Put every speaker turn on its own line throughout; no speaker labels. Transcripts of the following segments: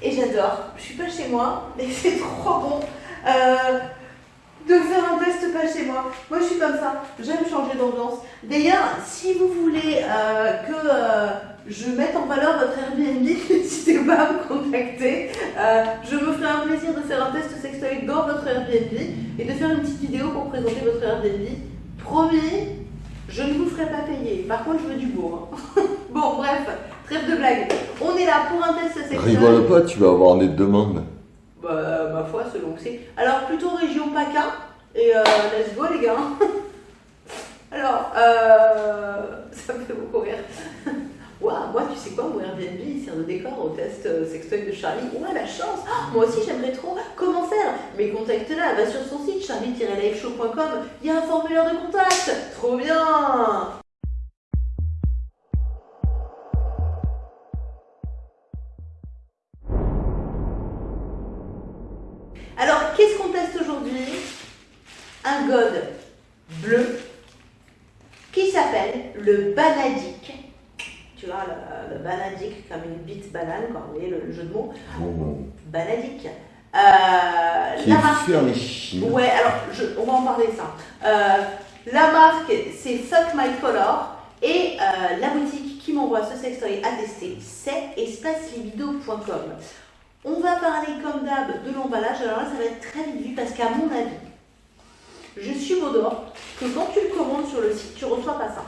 Et j'adore. Je suis pas chez moi, mais c'est trop bon euh, de faire un test pas chez moi. Moi, je suis comme ça. J'aime changer d'ambiance. D'ailleurs, si vous voulez euh, que euh, je mette en valeur votre Airbnb, n'hésitez pas à me contacter. je me ferai un plaisir de faire un test sextoy dans votre Airbnb et de faire une petite vidéo pour présenter votre Airbnb. Promis, je ne vous ferai pas payer. Par contre, je veux du beau. Hein. bon, bref, trêve de blague. On est là pour un test sexuel.
Rigole pas, tu vas avoir des demandes.
Bah, ma foi, selon que c'est. Alors, plutôt région PACA. Et euh, let's go, les gars. Alors, euh, ça me fait beaucoup rire. Waouh, moi, tu sais quoi, mon Airbnb, il sert de décor au test euh, sextoy de Charlie. Ouais, la chance ah, Moi aussi, j'aimerais trop. Comment faire? Mais contacte-la, va sur son site charlie-liveshow.com. Il y a un formulaire de contact. Trop bien le, jeu de mots. Oh.
Euh, Qui la marque.
Ouais, alors je, on va en parler ça. Euh, la marque, c'est Fuck My Color. Et euh, la boutique qui m'envoie ce sextoy à tester, c'est espacelibido.com. On va parler comme d'hab de l'emballage. Alors là, ça va être très vite vu parce qu'à mon avis, je suis d'or que quand tu le commandes sur le site, tu reçois pas ça.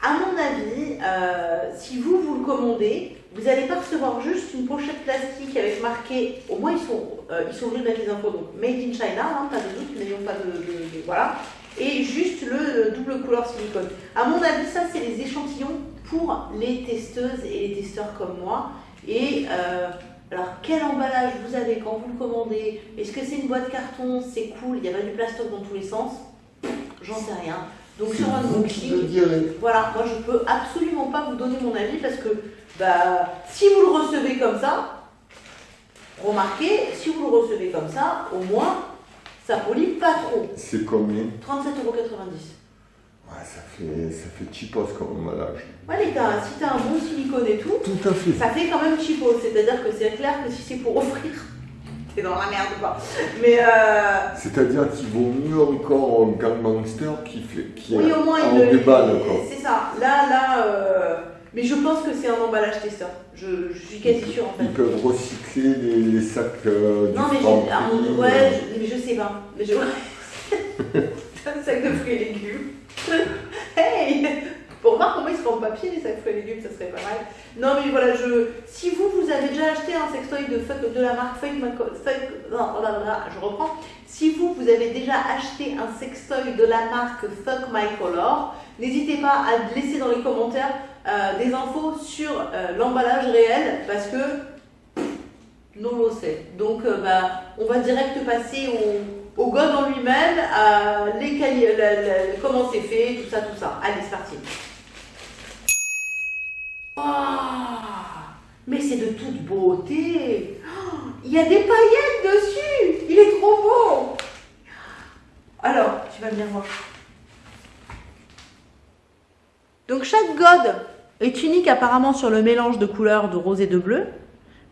À mon avis, euh, si vous, vous le commandez, vous n'allez pas recevoir juste une pochette plastique avec marqué, au moins ils sont, euh, ils sont venus mettre les infos, donc Made in China, hein, pas de doute, n'ayons pas de, Voilà. Et juste le double couleur silicone. À mon avis, ça, c'est les échantillons pour les testeuses et les testeurs comme moi. Et euh, alors, quel emballage vous avez quand vous le commandez? Est-ce que c'est une boîte carton? C'est cool, il y a pas du plastoc dans tous les sens? J'en sais rien. Donc sur un voilà, moi je peux absolument pas vous donner mon avis parce que bah, si vous le recevez comme ça, remarquez, si vous le recevez comme ça, au moins ça polie pas trop.
C'est combien
37,90€.
Ouais, ça fait, ça fait cheapos comme emballage.
Ouais, les gars, si t'as un bon silicone et tout,
tout à fait.
ça fait quand même cheapos. C'est-à-dire que c'est clair que si c'est pour offrir dans la merde quoi. Mais euh...
C'est-à-dire qu'il vaut mieux encore un gangster qui fait qui
oui, au moins
il déballe
C'est ça. Là, là. Euh... Mais je pense que c'est un emballage testeur. Je, je, suis quasi sûre en fait.
Ils peuvent recycler les, sacs euh,
Non, mais, je, ouais, je, mais je sais pas. Mais je... un sac de fruits et légumes. hey pour voir comment ils se font papier, les sacs fruits et légumes, ça serait pas mal. Non, mais voilà, je, si vous, vous avez déjà acheté un sextoy de, de la marque non, oh je reprends. Si vous, vous avez déjà acheté un sextoy de la marque Fuck My Color, n'hésitez pas à laisser dans les commentaires euh, des infos sur euh, l'emballage réel parce que non le sait. Donc, euh, bah, on va direct passer au, au god en lui-même, à les, comment c'est fait, tout ça, tout ça. Allez, c'est parti. Mais c'est de toute beauté. il y a des paillettes dessus. Il est trop beau. Alors, tu vas venir voir. Donc chaque god est unique apparemment sur le mélange de couleurs de rose et de bleu.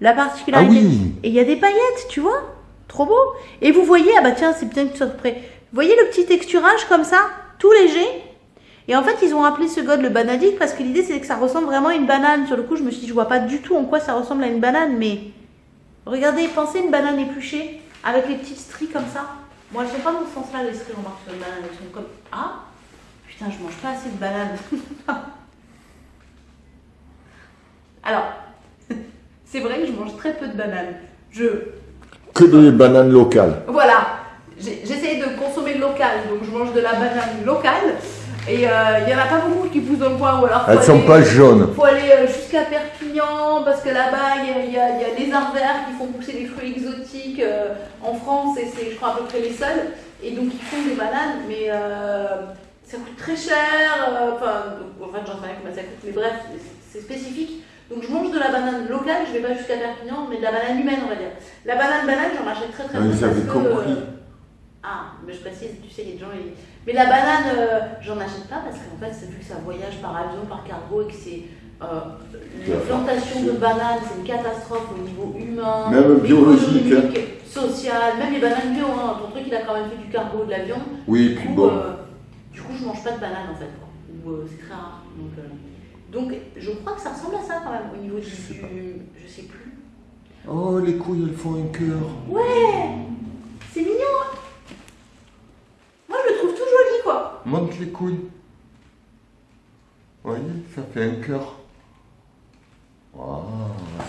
La particularité...
Ah oui.
Et il y a des paillettes, tu vois Trop beau. Et vous voyez, ah bah tiens, c'est bien que tu sois prêt. Vous voyez le petit texturage comme ça, tout léger? Et en fait, ils ont appelé ce god le banadique parce que l'idée, c'est que ça ressemble vraiment à une banane. Sur le coup, je me suis dit, je vois pas du tout en quoi ça ressemble à une banane, mais regardez, pensez une banane épluchée avec les petites stries comme ça. Bon, elles sont pas dans ce sens-là, les stries, remarque sur une banane. Elles sont comme... Ah Putain, je mange pas assez de bananes. Alors, c'est vrai que je mange très peu de bananes. Je...
Que des bananes locales.
Voilà. J'essaye de consommer local, donc je mange de la banane locale. Et euh, il n'y en a pas beaucoup qui poussent dans le coin. Ou alors
Elles ne sont pas jaunes.
Il faut aller euh, jusqu'à Perpignan parce que là-bas, il y, a les arvers qui font pousser des fruits exotiques euh, en France et c'est, je crois, à peu près les seuls. Et donc, ils font des bananes, mais ça coûte très cher. Enfin, en fait, j'en sais rien comment ça coûte, mais bref, c'est spécifique. Donc, je mange de la banane locale, je ne vais pas jusqu'à Perpignan, mais de la banane humaine, on va dire. La banane banane, j'en achète très très
ah, Vous avez compris.
ah, mais je précise, tu sais, il y a des gens. Mais la banane, euh, j'en achète pas parce qu'en fait, c'est vu que ça voyage par avion, par cargo et que c'est euh, les plantations de bananes, c'est une catastrophe au niveau humain,
Même biologique, hein.
économique, social, même les bananes bio. Hein. Ton truc, il a quand même fait du cargo, de l'avion.
Oui,
Du
puis
coup,
bon.
euh, du coup, je mange pas de bananes en fait. quoi. Ou euh, c'est très rare. Donc, euh, donc, je crois que ça ressemble à ça quand même au niveau du.
Je sais
du- je sais plus.
Oh, les couilles, elles font un cœur.
Ouais C'est mignon hein Moi, je le trouve tout joli quoi.
Monte les couilles. Vous voyez, ça fait un cœur. Waouh,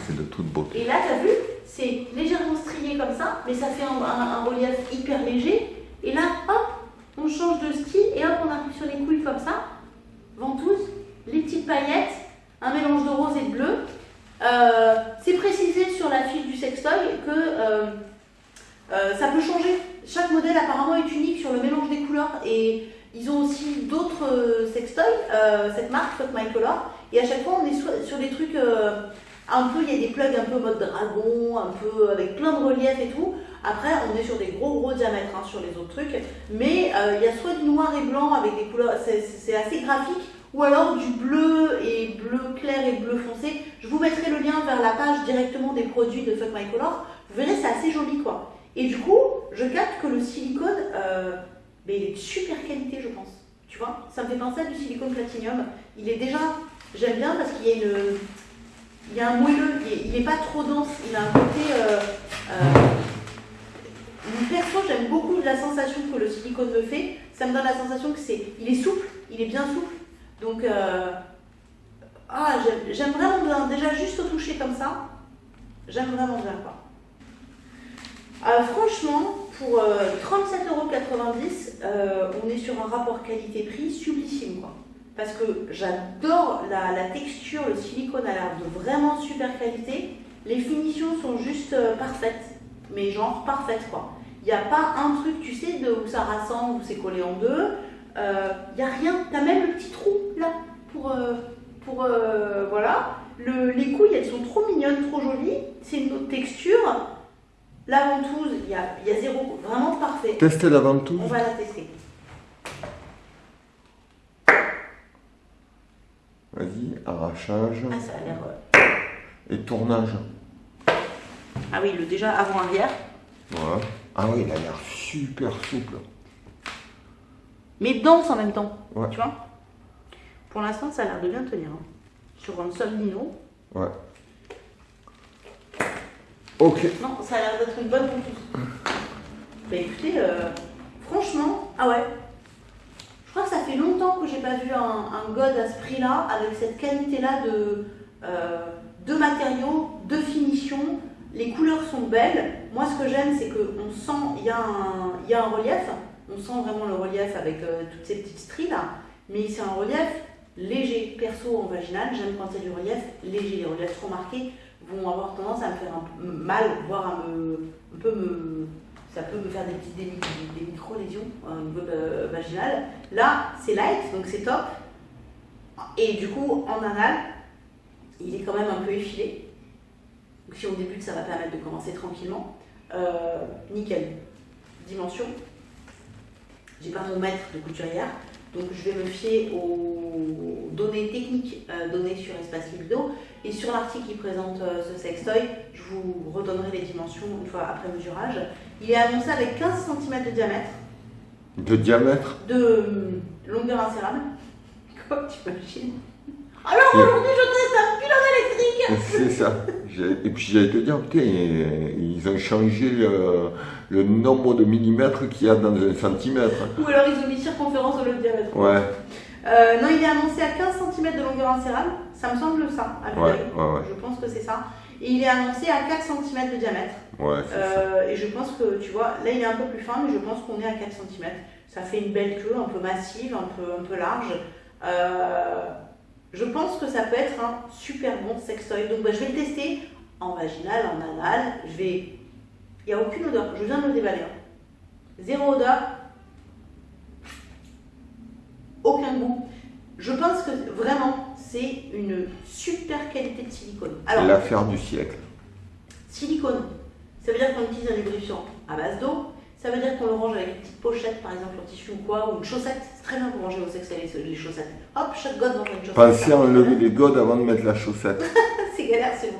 c'est de toute beauté.
Et là, t'as vu C'est légèrement strié comme ça, mais ça fait un, relief hyper léger. Et là, hop, on change de style et hop, on arrive sur les couilles comme ça. Ventouse, les petites paillettes, un mélange de rose et de bleu. Euh, c'est précisé sur la fiche du sextoy que euh, euh, ça peut changer. Chaque modèle apparemment est unique sur le mélange des couleurs et ils ont aussi d'autres euh, sextoys, euh, cette marque Fuck My Color. Et à chaque fois, on est sur des trucs euh, un peu, il y a des plugs un peu mode dragon, un peu avec plein de relief et tout. Après, on est sur des gros gros diamètres hein, sur les autres trucs. Mais il y a soit du noir et blanc avec des couleurs, c'est- assez graphique, ou alors du bleu et bleu clair et bleu foncé. Je vous mettrai le lien vers la page directement des produits de Fuck My Color. Vous verrez, c'est assez joli quoi. Et du coup, je capte que le silicone, ben, il est de super qualité, je pense. Tu vois, ça me fait penser du silicone platinium. Il est déjà, j'aime bien parce qu'il y a une, il y a un moelleux, il est, il est pas trop dense, il a un côté. Euh, euh, perso, j'aime beaucoup la sensation que le silicone me fait. Ça me donne la sensation que c'est, il est souple, il est bien souple. Donc, euh, ah, j'aime- j'aime vraiment bien. Déjà juste au toucher comme ça, j'aime vraiment bien quoi. Euh, franchement, pour euh, 37,90€, euh, on est sur un rapport qualité-prix sublissime. Quoi. Parce que j'adore la, texture, le silicone a l'air de vraiment super qualité. Les finitions sont juste euh, parfaites, mais genre parfaites quoi. Il n'y a pas un truc, tu sais, où ça rassemble, où c'est collé en deux. Il n'y a rien. Tu as même le petit trou là pour. euh, pour euh, voilà. Le- les couilles, elles sont trop mignonnes, trop jolies. C'est une autre texture. La ventouse, il y a, il y a zéro, vraiment parfait.
Testez la ventouse.
On va la tester.
Vas-y, arrachage
Ah, ça a l'air. euh,
et tournage.
Ah oui, le déjà avant-arrière.
Voilà. Ah oui, il a l'air super souple.
Mais dense en même temps.
Ouais.
Tu vois Pour l'instant, ça a l'air de bien tenir. hein. Sur un sol lino.
Ouais.
Non, ça a l'air d'être une bonne ventouse. Bah écoutez, euh, franchement, ah ouais. Je crois que ça fait longtemps que j'ai pas vu un, un god à ce prix-là, avec cette qualité-là de, euh, de matériaux, de finition. Les couleurs sont belles. Moi, ce que j'aime, c'est qu'on sent, il y, a un- y a un relief. On sent vraiment le relief avec euh, toutes ces petites stries là. Mais c'est un relief léger. Perso en vaginal, j'aime quand il y a du relief léger. Les reliefs trop marqués vont avoir tendance à me faire un peu mal, voire à me, un peu me, ça peut me faire des petites des, mi- des micro-lésions au niveau euh, vaginal. Là, c'est light, donc c'est top. Et du coup, en anal, il est quand même un peu effilé. Donc si on débute, ça va permettre de commencer tranquillement. Euh, nickel. Dimension. J'ai pas mon mètre de couturière, donc je vais me fier aux données techniques euh, données sur Espace Libido. Et sur l'article qui présente euh, ce sextoy, je vous redonnerai les dimensions une fois après mesurage. Il est annoncé avec 15 cm de diamètre,
De diamètre.
de hum, longueur insérable. Quoi, tu imagines Alors aujourd'hui, je teste
C'est ça. Et puis j'allais te dire, putain, ils ont changé le, le nombre de millimètres qu'il y a dans un centimètre.
Ou alors ils ont mis circonférence au lieu de diamètre.
Ouais,
Euh, non, il est annoncé à 15 cm de longueur insérable. Ça me semble ça, à
ouais, ouais, ouais.
Je pense que c'est ça. Et il est annoncé à 4 cm de diamètre.
Ouais, ça.
Euh, et je pense que, tu vois, là il est un peu plus fin, mais je pense qu'on est à 4 cm. Ça fait une belle queue, un peu massive, un peu, un peu large. Euh, je pense que ça peut être un super bon sextoy. Donc bah, je vais le tester en vaginal, en anal. Je vais. Il n'y a aucune odeur. Je viens de le déballer. hein. Zéro odeur. Aucun goût. Je pense que vraiment, c'est une super qualité de silicone.
L'affaire du siècle.
Silicone, ça veut dire qu'on utilise un lubrifiant à base d'eau. Ça veut dire qu'on le range avec une petite pochette, par exemple, en tissu ou quoi, ou une chaussette. C'est très bien pour ranger vos sex les, les chaussettes. Hop, chaque god dans une chaussette.
Pensez à enlever les godes avant de mettre la chaussette.
c'est galère, c'est bon.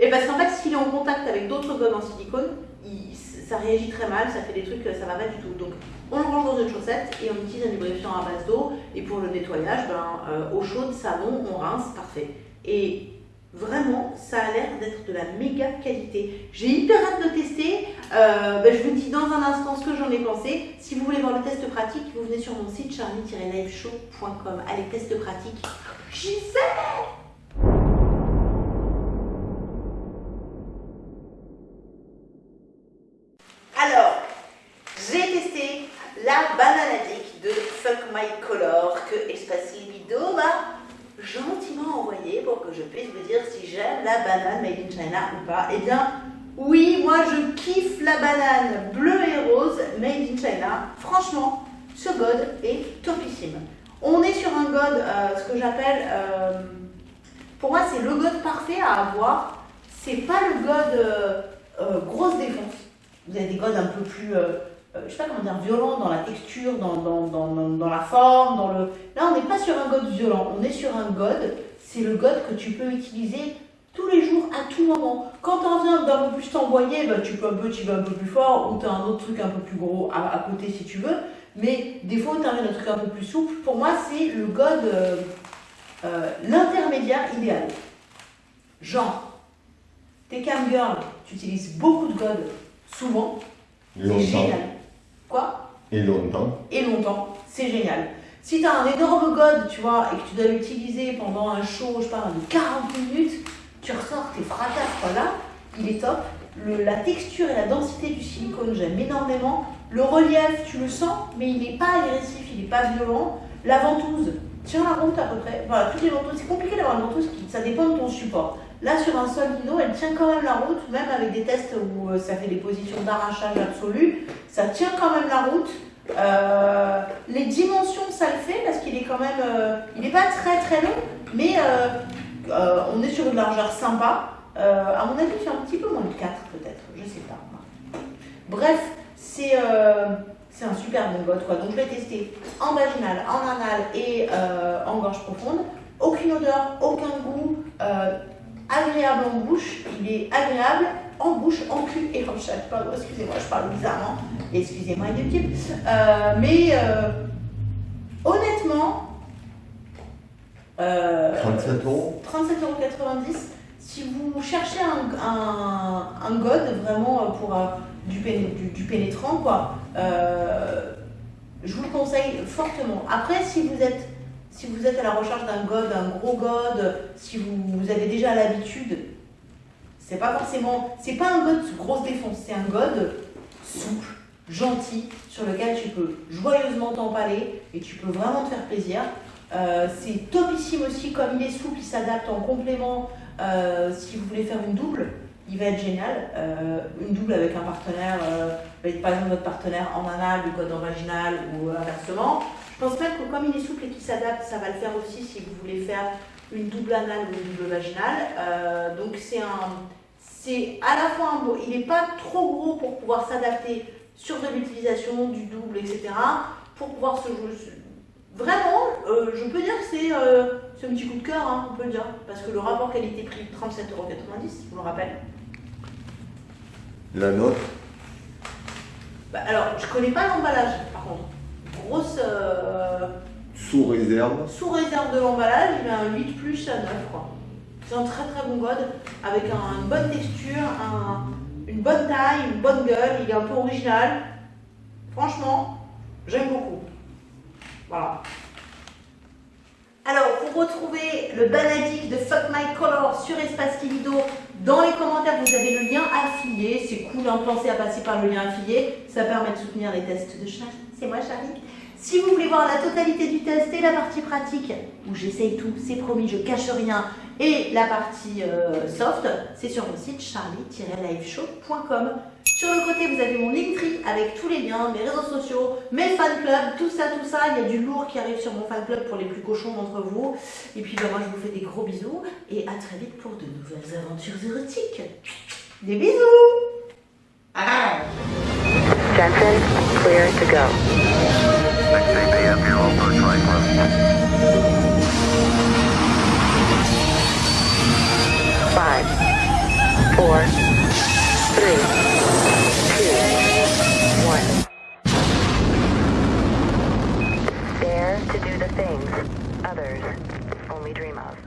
Et parce qu'en fait, s'il est en contact avec d'autres godes en silicone, il- ça réagit très mal, ça fait des trucs, ça va pas du tout. Donc, on le range dans une chaussette et on utilise un lubrifiant à base d'eau. Et pour le nettoyage, ben, euh, eau chaude, savon, on rince, parfait. Et vraiment, ça a l'air d'être de la méga qualité. J'ai hyper hâte de tester. Euh, ben, je vous dis dans un instant ce que j'en ai pensé. Si vous voulez voir le test pratique, vous venez sur mon site charlie-liveshow.com. Allez, test pratique. J'y sais Alors, j'ai testé la banane addict de Fuck My Color que Espace Libido m'a gentiment envoyé pour que je puisse vous dire si j'aime la banane made in China pas. Eh bien, oui, moi je kiffe la banane bleue et rose made in China. Franchement, ce god est topissime. On est sur un god, euh, ce que j'appelle, euh, pour moi c'est le god parfait à avoir. C'est pas le god euh, grosse défonce. Vous avez des godes un peu plus, je sais pas comment dire, violents dans la texture, dans, dans, dans- dans la forme, dans le... Là, on n'est pas sur un god violent, on est sur un god, c'est le god que tu peux utiliser tous les jours, à tout moment. Quand t'en viens d'un peu plus t'envoyer, bah, tu peux un peu, tu vas un peu plus fort, ou tu as un autre truc un peu plus gros à, à côté si tu veux. Mais des fois, tu as un truc un peu plus souple. Pour moi, c'est le god, euh, euh, l'intermédiaire idéal. Genre, t'es cam girl, tu utilises beaucoup de god, souvent, c'est génial. Quoi?
Et longtemps.
Et longtemps, c'est génial. Si tu as un énorme god, tu vois, et que tu dois l'utiliser pendant un show, je parle de 40 minutes, tu ressors tes fracasses, voilà, il est top. La texture et la densité du silicone, j'aime énormément. Le relief, tu le sens, mais il n'est pas agressif, il n'est pas violent. La ventouse, tient la route à peu près. Voilà, toutes les ventouses, c'est compliqué d'avoir une ventouse, ça dépend de ton support. Là, sur un sol lino, elle tient quand même la route, même avec des tests où euh, ça fait des positions d'arrachage absolu. Ça tient quand même la route. Euh, les dimensions, ça le fait parce qu'il est quand même. euh, il n'est pas très très long, mais euh, on est sur une largeur sympa. Euh, à mon avis, fait un petit peu moins de 4 peut-être, je sais pas. Bref, c'est euh, c'est un super bon god quoi. Donc je l'ai testé en vaginal, en anal et en gorge profonde. Aucune odeur, aucun goût, agréable en bouche. Il est agréable en bouche, en cul et en. Pardon, excusez-moi, je parle bizarrement. Excusez-moi. Euh, mais honnêtement, euh,
37 euros
37,90€. Si vous cherchez un, un, un god vraiment euh, pour euh, du, péné- du, du pénétrant, quoi, euh, je vous le conseille fortement. Après, si vous êtes, si vous êtes à la recherche d'un god, d'un gros god, si vous, vous avez déjà l'habitude, c'est pas forcément, c'est pas un god grosse défonce, c'est un god souple, gentil, sur lequel tu peux joyeusement t'empaler et tu peux vraiment te faire plaisir. Euh, c'est topissime aussi, comme il est souple, il s'adapte en complément. Euh, si vous voulez faire une double, il va être génial. Euh, une double avec un partenaire, par exemple votre partenaire en anal, du code en vaginal ou inversement. Je pense même que comme il est souple et qu'il s'adapte, ça va le faire aussi si vous voulez faire une double anale ou une double vaginale. Donc c'est un, c'est à la fois un beau, il n'est pas trop gros pour pouvoir s'adapter sur de l'utilisation du double, etc. Pour pouvoir se jouer. Vraiment, euh, je peux dire que c'est euh, c'est un petit coup de cœur, hein, on peut le dire. Parce que le rapport qualité-prix, 37,90€, je vous le rappelle.
La note
Bah, alors, je connais pas l'emballage, par contre. Grosse. euh,
sous réserve.
sous réserve de l'emballage, il a un 8 plus à 9, quoi. C'est un très très bon god, avec un- une bonne texture, un- une bonne taille, une bonne gueule, il est un peu original. Franchement, j'aime beaucoup. Alors, pour retrouver le banadique de Fuck My Color sur Espace Libido, dans les commentaires, vous avez le lien affilié. C'est cool, hein, pensez à passer par le lien affilié. Ça permet de soutenir les tests de Charlie. C'est moi, Charlie. Si vous voulez voir la totalité du test et la partie pratique, où j'essaye tout, c'est promis, je cache rien, et la partie euh, soft, c'est sur mon site charlie-liveshow.com. Sur le côté, vous avez mon Linktree avec tous les liens, mes réseaux sociaux, mes fan clubs, tout ça, tout ça. Il y a du lourd qui arrive sur mon fan club pour les plus cochons d'entre vous. Et puis, ben, moi, je vous fais des gros bisous et à très vite pour de nouvelles aventures érotiques. Des bisous ah
Jensen, clear to go.
6 APM here, all approach right close.
Five, four, three, things others only dream of.